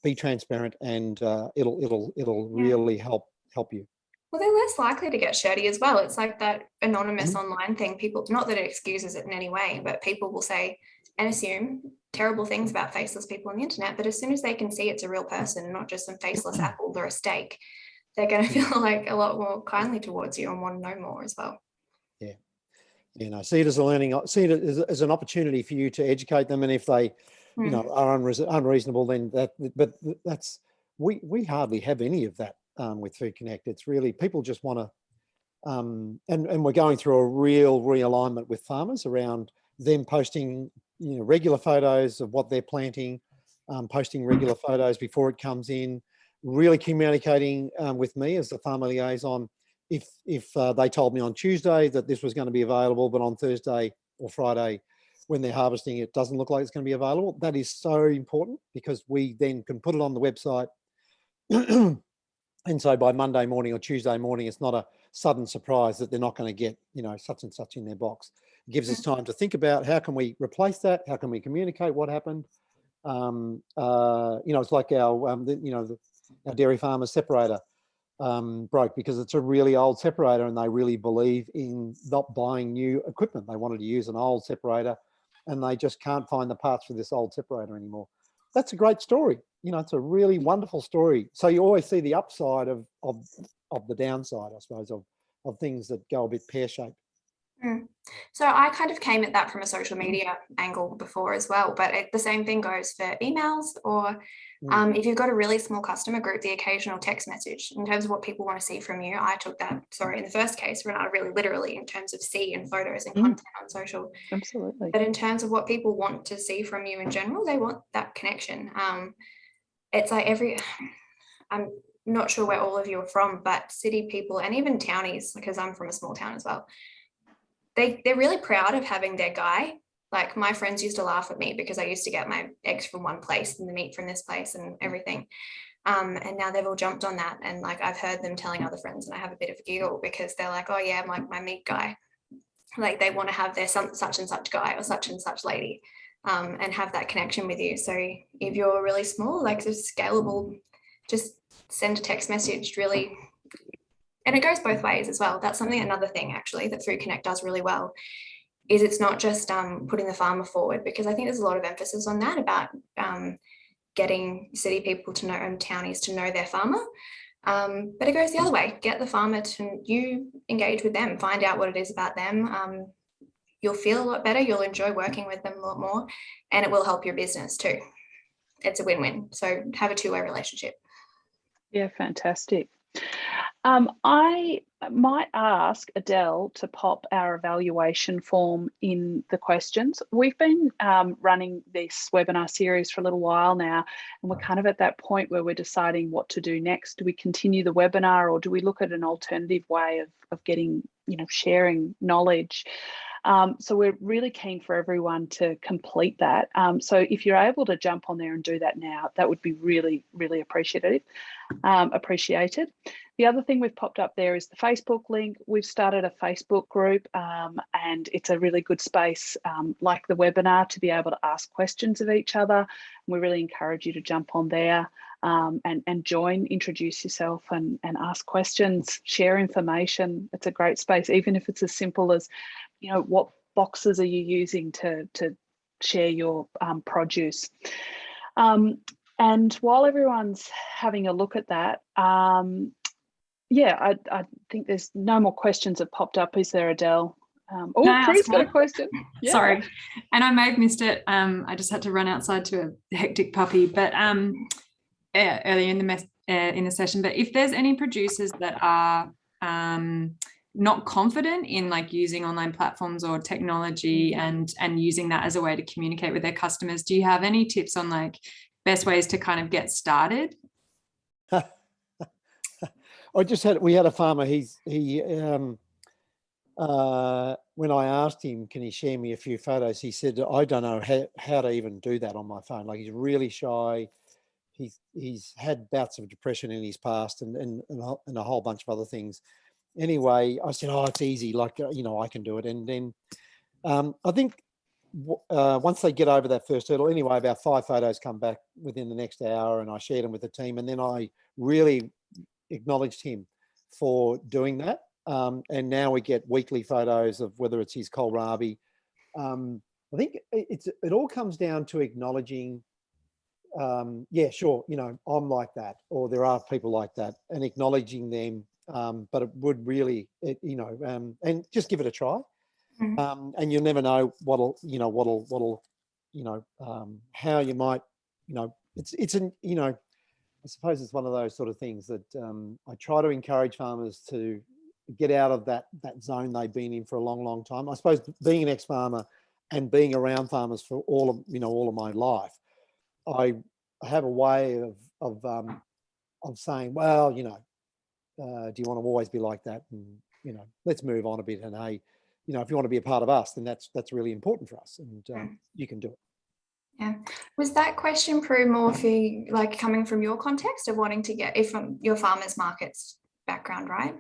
be transparent, and uh, it'll it'll it'll Yeah. really help help you. Well, they're less likely to get shirty as well. It's like that anonymous Mhm. online thing. People, not that it excuses it in any way, but people will say and assume terrible things about faceless people on the internet. But as soon as they can see it's a real person, not just some faceless apple or a steak, they're going to feel like a lot more kindly towards you and want to know more as well. Yeah. You know, see it as a learning, see it as, as an opportunity for you to educate them, and if they you Mm. know are unreasonable then that but that's we we hardly have any of that um, with food connect it's really people just want to um, and and we're going through a real realignment with farmers around them posting you know regular photos of what they're planting um, posting regular photos before it comes in really communicating um, with me as the farmer liaison if if uh, they told me on tuesday that this was going to be available but on thursday or friday when they're harvesting it doesn't look like it's going to be available. That is so important because we then can put it on the website. and so by Monday morning or Tuesday morning, it's not a sudden surprise that they're not going to get, you know, such and such in their box. It gives us time to think about how can we replace that? How can we communicate what happened? Um, uh, you know, it's like our, um, the, you know, the, our dairy farmer separator um, broke because it's a really old separator and they really believe in not buying new equipment. They wanted to use an old separator and they just can't find the parts for this old separator anymore. That's a great story. You know, it's a really wonderful story. So you always see the upside of of of the downside, I suppose, of of things that go a bit pear shaped. Mm. So I kind of came at that from a social media angle before as well, but it, the same thing goes for emails or Mm. um, if you've got a really small customer group, the occasional text message in terms of what people want to see from you. I took that, sorry, in the first case, Renata, really literally in terms of see and photos and Mm. content on social. Absolutely. But in terms of what people want to see from you in general, they want that connection. Um, it's like every, I'm not sure where all of you are from, but city people and even townies, because I'm from a small town as well, they, they're really proud of having their guy. Like my friends used to laugh at me because I used to get my eggs from one place and the meat from this place and everything. Um, and now they've all jumped on that. And like I've heard them telling other friends and I have a bit of a giggle because they're like, oh yeah, my, my meat guy. Like they want to have their some, such and such guy or such and such lady um, and have that connection with you. So if you're really small, like it's scalable, just send a text message really. And it goes both ways as well. That's something, another thing actually that Food Connect does really well is it's not just um, putting the farmer forward because I think there's a lot of emphasis on that about um, getting city people to know and townies to know their farmer. Um, but it goes the other way, get the farmer to you engage with them, find out what it is about them. You'll feel a lot better, you'll enjoy working with them a lot more and it will help your business too. It's a win-win. So have a two-way relationship. Yeah, fantastic. Um, I might ask Adele to pop our evaluation form in the questions. We've been um, running this webinar series for a little while now, and we're kind of at that point where we're deciding what to do next. Do we continue the webinar or do we look at an alternative way of, of getting, you know, sharing knowledge? Um, so we're really keen for everyone to complete that. Um, so if you're able to jump on there and do that now, that would be really, really appreciated. Um, appreciated. The other thing we've popped up there is the Facebook link. We've started a Facebook group um, and it's a really good space um, like the webinar to be able to ask questions of each other. And we really encourage you to jump on there um, and, and join, introduce yourself and, and ask questions, share information. It's a great space, even if it's as simple as, you know, what boxes are you using to, to share your um, produce. Um, and while everyone's having a look at that, um, yeah, I, I, think there's no more questions have popped up. Is there, Adele? Um, oh, Prue's ask got a question. Yeah. Sorry, and I may have missed it. Um, I just had to run outside to a hectic puppy, but um, uh, earlier in the mess uh, in the session. But if there's any producers that are um, not confident in like using online platforms or technology and and using that as a way to communicate with their customers, do you have any tips on like best ways to kind of get started? I just had, we had a farmer, he's, he, um, uh, when I asked him, can he share me a few photos? He said, I don't know how, how to even do that on my phone. Like he's really shy. He's, he's had bouts of depression in his past and, and, and, a, and a whole bunch of other things. Anyway, I said, oh, it's easy. Like, uh, you know, I can do it. And then, um, I think uh, once they get over that first hurdle, anyway, about five photos come back within the next hour and I shared them with the team. And then I really acknowledged him for doing that. Um, and now we get weekly photos of whether it's his kohlrabi. Um, I think it's it all comes down to acknowledging, um, yeah, sure, you know, I'm like that, or there are people like that, and acknowledging them. Um, but it would really, it, you know, um, and just give it a try. Mhm. Um, and you'll never know what'll, you know, what'll, what'll, you know, um, how you might, you know, it's, it's an, you know, I suppose it's one of those sort of things that um, I try to encourage farmers to get out of that that zone they've been in for a long, long time. I suppose being an ex-farmer and being around farmers for all of you know all of my life, I have a way of of um, of saying, well, you know, uh, do you want to always be like that? And you know, let's move on a bit. And hey, you know, if you want to be a part of us, then that's that's really important for us, and um, you can do it. Yeah. Was that question, Prue, more for you, like coming from your context of wanting to get, if from your farmers markets background, right?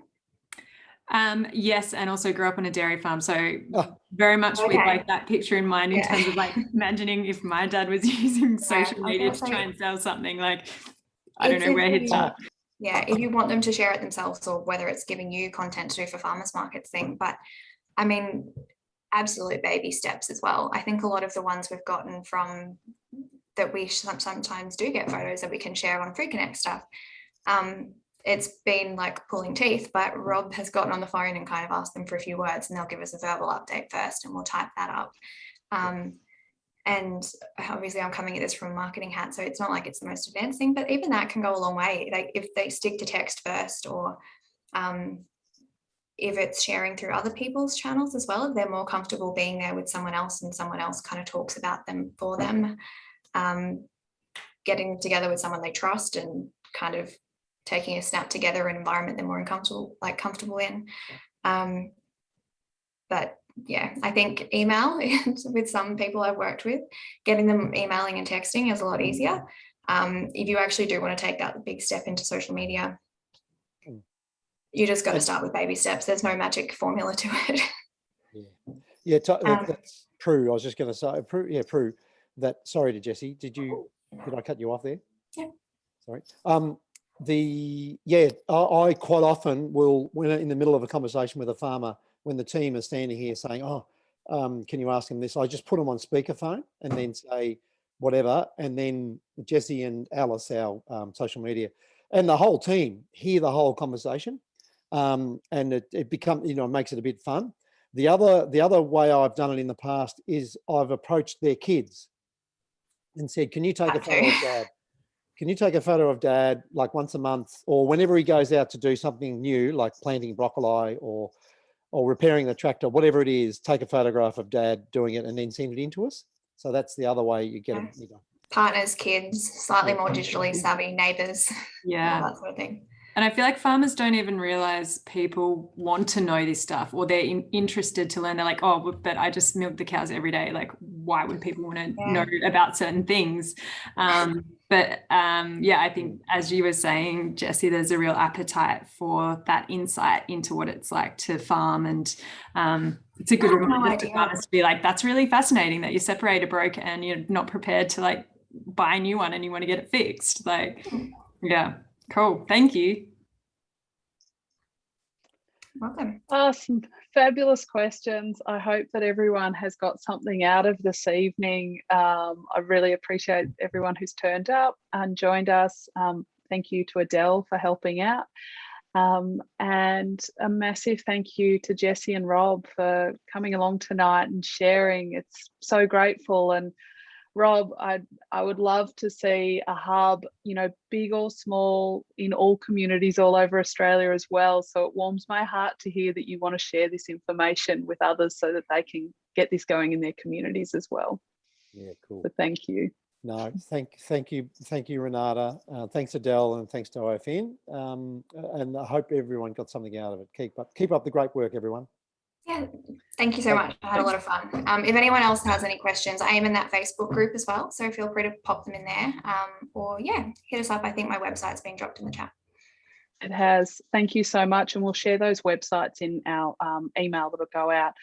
Um, yes, and also grew up on a dairy farm, so Oh. very much with like that picture in mind in Yeah. terms of like imagining if my dad was using social I media to try and sell something. Like, I don't know where he'd really- start. Yeah, if you want them to share it themselves or whether it's giving you content to do for farmers markets thing, but I mean, absolute baby steps as well. I think a lot of the ones we've gotten from that we sometimes do get photos that we can share on Food Connect stuff. Um, it's been like pulling teeth, but Rob has gotten on the phone and kind of asked them for a few words and they'll give us a verbal update first and we'll type that up. Um, and obviously I'm coming at this from a marketing hat, so it's not like it's the most advanced thing, but even that can go a long way. Like if they stick to text first or um, if it's sharing through other people's channels as well, if they're more comfortable being there with someone else and someone else kind of talks about them for them, um, getting together with someone they trust and kind of taking a snap together an environment they're more uncomfortable, like comfortable in. Um, but yeah, I think email with some people I've worked with, getting them emailing and texting is a lot easier. Um, if you actually do want to take that big step into social media, Mm. you just got to start with baby steps. There's no magic formula to it. Yeah, yeah, Um, that's true. I was just going to say, Prue, yeah, Prue, that, sorry to Jesse, did you, did I cut you off there? Yeah. Sorry. Um, the, yeah, I, I quite often will, when in the middle of a conversation with a farmer, when the team is standing here saying, oh, um, can you ask him this? I just put them on speakerphone and then say whatever. And then Jesse and Alice, our um, social media, and the whole team hear the whole conversation. Um, and it, it becomes, you know, makes it a bit fun. The other, the other way I've done it in the past is I've approached their kids and said, can you take a photo of dad? Can you take a photo of dad like once a month or whenever he goes out to do something new, like planting broccoli or, or repairing the tractor, whatever it is, take a photograph of dad doing it and then send it in to us. So that's the other way you get it. You know. Partners, kids, slightly Yeah. more digitally savvy neighbors, all Yeah. that sort of thing. And I feel like farmers don't even realize people want to know this stuff or they're in, interested to learn. They're like, oh, but- but I just milk the cows every day. Like, why would people want to Yeah. know about certain things? Um, but um, yeah, I think as you were saying, Jesse, there's a real appetite for that insight into what it's like to farm. And um, it's a good I no reminder to farmers to be like, that's really fascinating that your separator broke and you're not prepared to like buy a new one and you want to get it fixed. Like, yeah. Cool. Thank you. Welcome. Ah, some fabulous questions. I hope that everyone has got something out of this evening. Um, I really appreciate everyone who's turned up and joined us. Um, thank you to Adele for helping out. Um, and a massive thank you to Jesse and Rob for coming along tonight and sharing. It's so grateful. And Rob, I I would love to see a hub, you know, big or small, in all communities all over Australia as well. So it warms my heart to hear that you want to share this information with others so that they can get this going in their communities as well. Yeah, cool. So thank you. No, thank, thank you, thank you, Renata. Uh, thanks, Adele, and thanks to OFN. Um, and I hope everyone got something out of it. Keep up, keep up the great work, everyone. Yeah, thank you so much. I had a lot of fun. Um, if anyone else has any questions, I am in that Facebook group as well, so feel free to pop them in there. Um, or yeah, hit us up. I think my website's been dropped in the chat. It has. Thank you so much. And we'll share those websites in our um, email that'll go out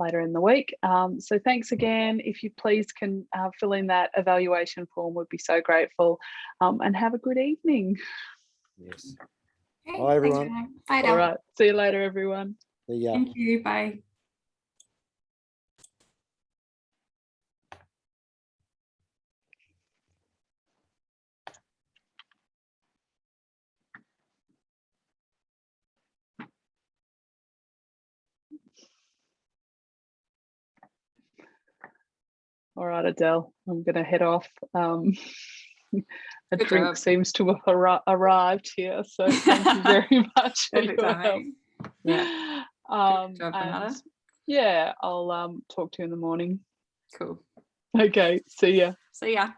later in the week. Um, so thanks again. If you please can uh, fill in that evaluation form, we'd be so grateful. Um, and have a good evening. Yes. Okay, Bye, everyone. Renee. Bye, All right. See you later, everyone. The, Thank you. Bye. All right, Adele, I'm going to head off. Um, a Good drink job. seems to have arri- arrived here, so thank you very much for your help. Yeah. Um, and yeah, I'll um, talk to you in the morning. Cool. Okay, see ya. See ya.